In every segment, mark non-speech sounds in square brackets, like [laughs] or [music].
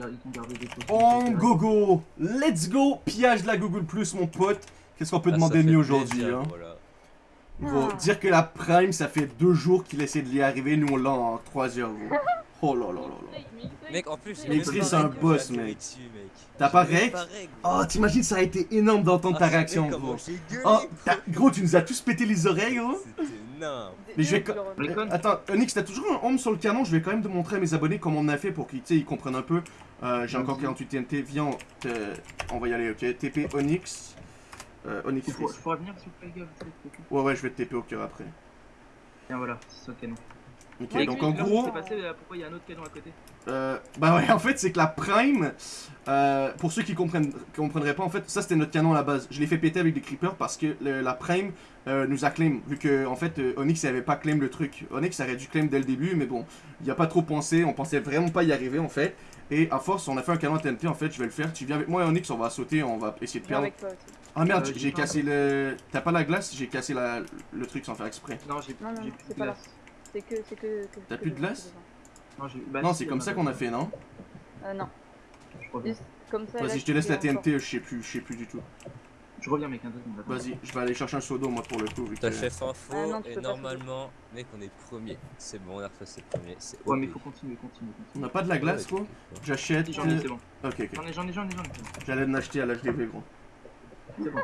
gar- ils gardé des. On gogo Let's go Pillage de la Google Plus, mon pote. Qu'est-ce qu'on peut Ah, demander mieux aujourd'hui, hein Voilà. Ah. dire que la Prime, ça fait deux jours qu'il essaie de l'y arriver, nous on l'a en trois heures, gros. [laughs] Oh là là là là. Mec, en plus, c'est un boss, mec. T'as pas règle. Oh, t'imagines, ça a été énorme d'entendre ta Ah, réaction, gros. Oh, gros, tu nous as tous pété les oreilles, gros. Mais je vais Attends, Onyx, t'as toujours un home sur le canon, je vais quand même te montrer à mes abonnés comment on a fait pour qu'ils comprennent un peu. Euh, J'ai encore Vas-y. 48 TNT, viens, on, va y aller, ok TP Onyx. Euh, Onyx Il faut- Freeze. Je pourrais venir s'il vous plaît, les gars, s'il vous plaît. Ouais, ouais, je vais te TP au cœur après. Tiens, voilà, c'est ça canon. Ok, Ouais, donc en gros, passé, euh, pourquoi il y a un autre canon à côté euh, bah ouais, [laughs] en fait, c'est que la Prime, euh, pour ceux qui comprennent, comprendraient pas, en fait, ça c'était notre canon à la base. Je l'ai fait péter avec des creepers parce que le- la Prime euh, nous a claim, vu que en fait euh, Onyx avait pas claim le truc. Onyx aurait dû claim dès le début, mais bon, il a pas trop pensé, on pensait vraiment pas y arriver en fait. Et à force, on a fait un canon à TNT, en fait, je vais le faire. Tu viens avec moi, Onyx, on va sauter, on va essayer de perdre. avec toi aussi. Ah merde, Euh, j'ai cassé le. T'as pas la glace J'ai cassé la... le truc sans faire exprès. Non, j'ai Non, non, non, plus c'est que, c'est que, que- T'as plus de glace. Non, bah, c'est comme a ça qu'on a fait, non Euh, non. Je reviens. Juste comme ça. Vas-y, je te laisse la. TNT, je sais plus, je sais plus du tout. Je reviens, mec, un deux secondes. attends. Vas-y, je vais aller chercher un sodo, moi, pour le coup. vu que- T'as chef info Ah non, tu et normalement, mec, on est premier. C'est bon, on a refait c'est premier. Ouais, mais faut continuer, continuer, On n'a pas de la glace, quoi J'achète. J'en ai, c'est bon. Ok, ok. J'en ai, j'en ai, j'en ai, j'en ai. J'allais en acheter à l'HDV, gros. C'est bon.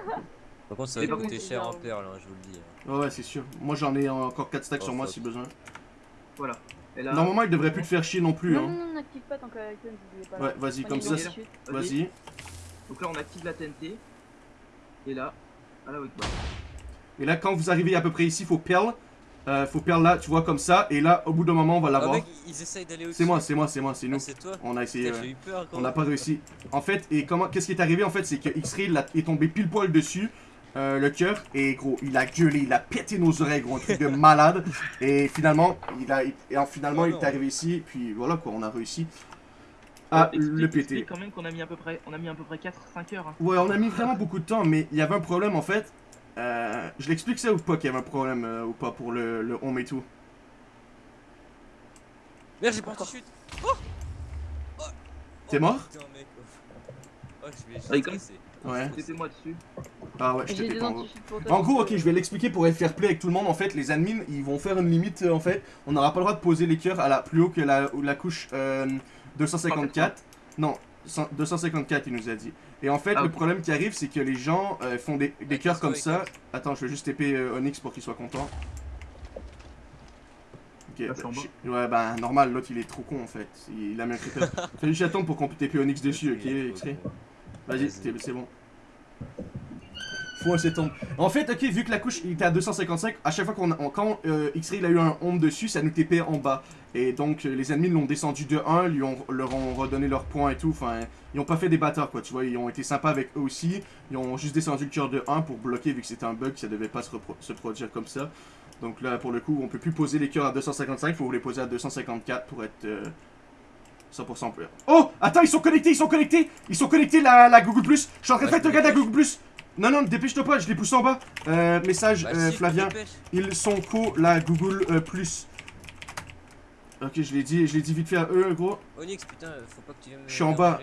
Par contre, ça C'est va coûter cher en perles, hein, je vous le dis. Ouais, ouais, c'est sûr. Moi, j'en ai encore 4 stacks Oh, sur moi si besoin. Voilà. Et là, Normalement, il devrait plus te faire chier non plus, Non, hein. non, non, n'active pas tant est pas. Ouais, vas-y, comme ça. Vas-y. Donc là, on active la TNT. Et là, à la. Et là, quand vous arrivez à peu près ici, faut perle. Euh, faut perle là, tu vois, comme ça. Et là, au bout d'un moment, on va Ah, l'avoir. au-dessus. C'est moi, c'est moi, c'est moi, c'est Ah, nous. c'est toi On a essayé. Putain, ouais. Peur quand On n'a pas réussi. En fait, et comment, qu'est-ce qui est arrivé en fait, c'est que X-Ray est tombé pile poil dessus, euh, le cœur, et gros, il a gueulé, il a pété nos oreilles, gros, un truc de malade. Et finalement, il a, et en- finalement, Oh il est arrivé ici, puis voilà quoi, on a réussi à explique- le péter. quand même qu'on a mis à peu près, on a mis à peu près 4-5 heures. hein. Ouais, on a mis vraiment beaucoup de temps, mais il y avait un problème en fait. Euh, je l'explique ça ou pas qu'il y avait un problème euh, ou pas pour le, le home et tout? Merde, j'ai pas anti-chute. Oh Oh T'es mort? Putain, mec. Oh, je vais. Ouais. Mettez-moi dessus. Ah ouais, je des pas. En gros, ok, je vais l'expliquer pour être fair play avec tout le monde. En fait, les admins, ils vont faire une limite. euh, en fait, on n'aura pas le droit de poser les cœurs à la plus haut que la, la couche euh, 254. Non, 100 254, il nous a dit. Et en fait, Ah, le problème qui arrive, c'est que les gens euh, font des, des cœurs comme ça. Attends, je vais juste TP euh, Onyx pour qu'il soit content. Ok, Ah, bah, ouais, bah normal, l'autre il est trop con en fait. Il, il a mis un creeper. Fais juste attendre pour qu'on TP Onyx dessus, ok, Vas-y, c'est bon. Un septembre. En fait, ok, vu que la couche était à 255, à chaque fois qu'on quand euh, X-Ray il a eu un home dessus, ça nous TP en bas. Et donc euh, les ennemis l'ont descendu de 1, lui ont, leur ont redonné leurs points et tout. Enfin, ils ont pas fait des bâtards quoi, tu vois. Ils ont été sympas avec eux aussi. Ils ont juste descendu le cœur de 1 pour bloquer vu que c'était un bug, ça devait pas se, se produire comme ça. Donc là, pour le coup, on peut plus poser les cœurs à 255, faut les poser à 254 pour être euh, 100% plus. Oh Attends, ils sont connectés, ils sont connectés Ils sont connectés la, la Google Plus Je suis en train de faire me regarder la. Google Plus Non, non, dépêche-toi pas, je les pousse en bas. Euh, message, Bah, euh, Flavien, ils sont co la Google euh, Plus. Ok, je l'ai dit, je l'ai dit vite fait à eux, gros. Onyx, putain, faut pas que tu viennes Je suis en bas.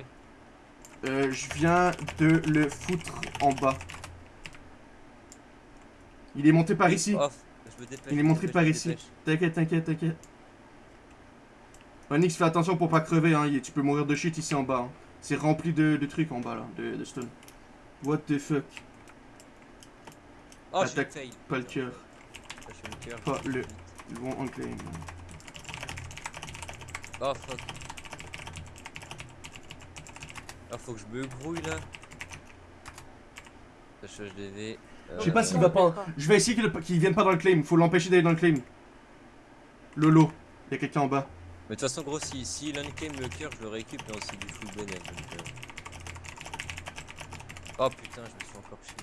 Euh, je viens de le foutre en bas. Il est monté par ici. Off. Je me dépêche. Il est dépêche, par ici. T'inquiète, t'inquiète, t'inquiète. Onyx, fais attention pour pas crever, hein. Tu peux mourir de shit ici en bas. hein. C'est rempli de, de trucs en bas là, de, de stone. What the fuck? Oh, Attaque. Pas le cœur. Le. Pas le- vite. Ils vont enclaim. Oh fuck. Ah, faut que je me grouille là. HHDV. euh, Je sais pas s'il va pas. Je vais essayer qu'il qu'il vienne pas dans le claim. Faut l'empêcher d'aller dans le claim. Lolo, il y a quelqu'un en bas. Mais de toute façon, gros, si, si l'unclaim le cœur, je le récup et aussi du full. Donc, euh... Oh putain, je me suis encore chié.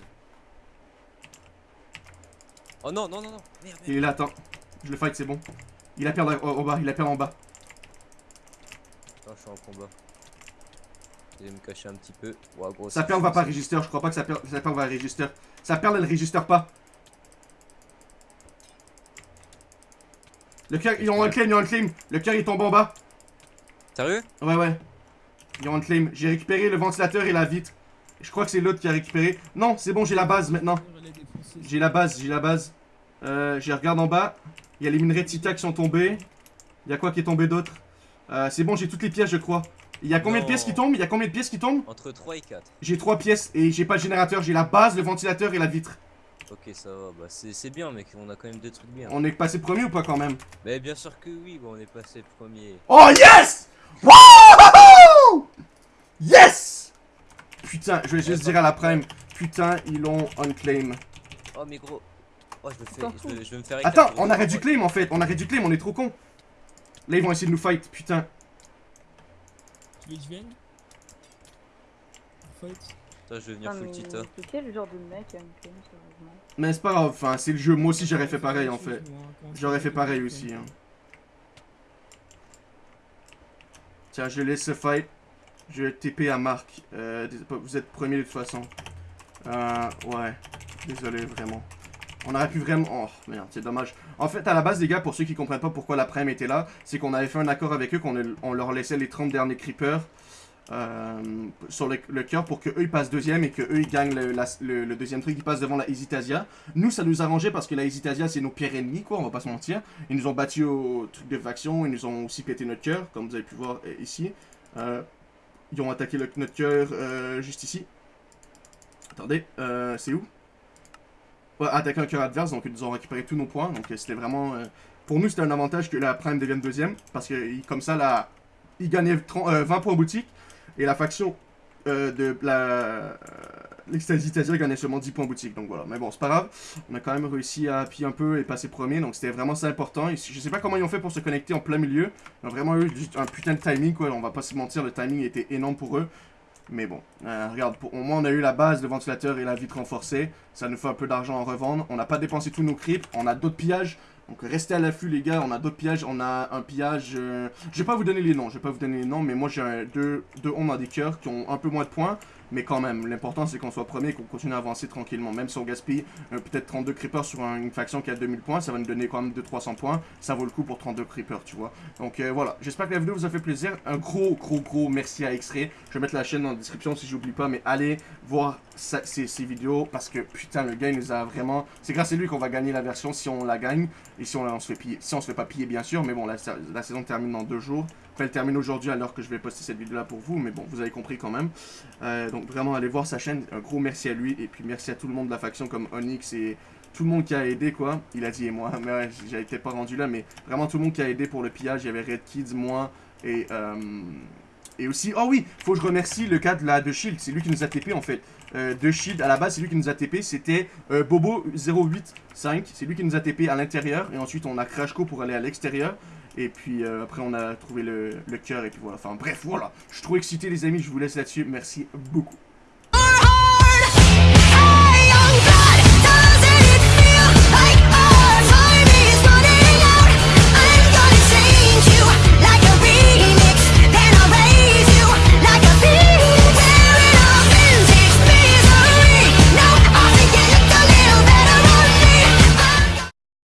Oh non, non, non, non. Merde, Il est là, attends. Je le fight, c'est bon. Il a perdu en, bas, il a perdu en bas. Attends, je suis en combat. Je vais me cacher un petit peu. Gros, Sa va pas register, je crois pas que sa perle, sa perle va register. Sa perle elle register pas. Le cœur, ils ont un claim, ils ont un claim. Le cœur il tombe en bas. Sérieux? Ouais, ouais. Ils ont unclaim. J'ai récupéré le ventilateur et la vitre. Je crois que c'est l'autre qui a récupéré. Non, c'est bon, j'ai la base maintenant. J'ai la base, j'ai la base. Euh, je regarde en bas. Il y a les minerais de Tita qui sont tombés. Il y a quoi qui est tombé d'autre? Euh, C'est bon, j'ai toutes les pièces, je crois. Il y a combien de pièces qui tombent? Il y a combien de pièces qui tombent? Entre 3 et 4. J'ai trois pièces et j'ai pas le générateur. J'ai la base, le ventilateur et la vitre. Ok, ça va. Bah, c'est c'est bien, mec. On a quand même deux trucs bien. On est passé premier ou pas quand même? Mais bien sûr que oui, bon, on est passé premier. Oh yes Wouhou Yes Putain, je vais juste dire à la prime. Putain, ils l'ont unclaim. Oh, mais gros. Oh, je me fais. T'en Je fous. vais, je vais me faire Attends, on arrête du claim en fait. On arrête du claim, on est trop con. Là, ils vont essayer de nous fight. Putain. Tu veux que je vienne Fight Attends, je vais venir Ah, full mais Tita. c'est quel genre de mec à me claim, sérieusement Mais c'est pas grave. Enfin, c'est le jeu. Moi aussi, j'aurais fait pareil en fait. J'aurais fait pareil aussi. hein. Tiens, je laisse ce fight. Je vais TP à Marc. Euh, vous êtes premier de toute façon. Euh, ouais. Désolé, vraiment. On aurait pu vraiment... Oh, merde, c'est dommage. En fait, à la base, les gars, pour ceux qui comprennent pas pourquoi la prime était là, c'est qu'on avait fait un accord avec eux, qu'on on leur laissait les 30 derniers creepers euh, sur le, cœur pour que eux ils passent deuxième et que eux ils gagnent le, deuxième truc, ils passent devant la Hesitasia. Nous, ça nous arrangeait parce que la Hesitasia, c'est nos pires ennemis, quoi, on va pas se mentir. Ils nous ont battus au truc de faction, ils nous ont aussi pété notre cœur, comme vous avez pu voir ici. Euh, ils ont attaqué le- notre cœur euh, juste ici. Attendez, euh, c'est où? Ouais, attaqué un cœur adverse, donc ils ont récupéré tous nos points. Donc euh, c'était vraiment. euh, pour nous, c'était un avantage que la Prime devienne deuxième. Parce que comme ça, là, ils gagnaient 30 euh, 20 points boutique. Et la faction de la. L'Ecstasy gagnait seulement 10 points boutique. Donc voilà. Mais bon, c'est pas grave. On a quand même réussi à appuyer un peu et passer premier. Donc c'était vraiment ça important. Je sais pas comment ils ont fait pour se connecter en plein milieu. Ils ont vraiment eu un putain de timing, quoi. On va pas se mentir, le timing était énorme pour eux. Mais bon, euh, regarde, pour, au moins on a eu la base, le ventilateur et la vitre renforcée. Ça nous fait un peu d'argent à revendre. On n'a pas dépensé tous nos creeps. On a d'autres pillages. Donc restez à l'affût les gars, on a d'autres pillages. On a un pillage... euh, Je vais pas vous donner les noms, je vais pas vous donner les noms. Mais moi j'ai deux, deux ondes dans des cœurs qui ont un peu moins de points. Mais quand même, l'important c'est qu'on soit premier et qu'on continue à avancer tranquillement. Même si on gaspille euh, peut-être 32 creepers sur un- une faction qui a 2000 points, ça va nous donner quand même 200-300 points. Ça vaut le coup pour 32 creepers, tu vois. Donc euh, voilà, j'espère que la vidéo vous a fait plaisir. Un gros, gros, gros merci à X-Ray. Je vais mettre la chaîne dans la description si j'oublie pas, mais allez voir sa- ces, ces vidéos parce que putain, le gars il nous a vraiment. C'est grâce à lui qu'on va gagner la version si on la gagne et si on, on se fait piller. Si on se fait pas piller, bien sûr, mais bon, la, sa- la saison termine dans deux jours. Enfin, elle termine aujourd'hui l'heure que je vais poster cette vidéo là pour vous, mais bon, vous avez compris quand même. Euh, donc vraiment, allez voir sa chaîne. Un gros merci à lui et puis merci à tout le monde de la faction comme Onyx et tout le monde qui a aidé quoi. Il a dit et moi, [laughs] mais ouais, été pas rendu là, mais vraiment tout le monde qui a aidé pour le pillage. Il y avait Red Kids, moi et euh, et aussi, oh oui, faut que je remercie le gars de la de Shield, c'est lui qui nous a TP en fait. Euh, de Shield, à la base, c'est lui qui nous a TP, c'était euh, Bobo085, c'est lui qui nous a TP à l'intérieur, et ensuite on a Crashco pour aller à l'extérieur, et puis euh, après on a trouvé le, le cœur, et puis voilà, enfin bref, voilà. Je suis trop excité les amis, je vous laisse là-dessus, merci beaucoup.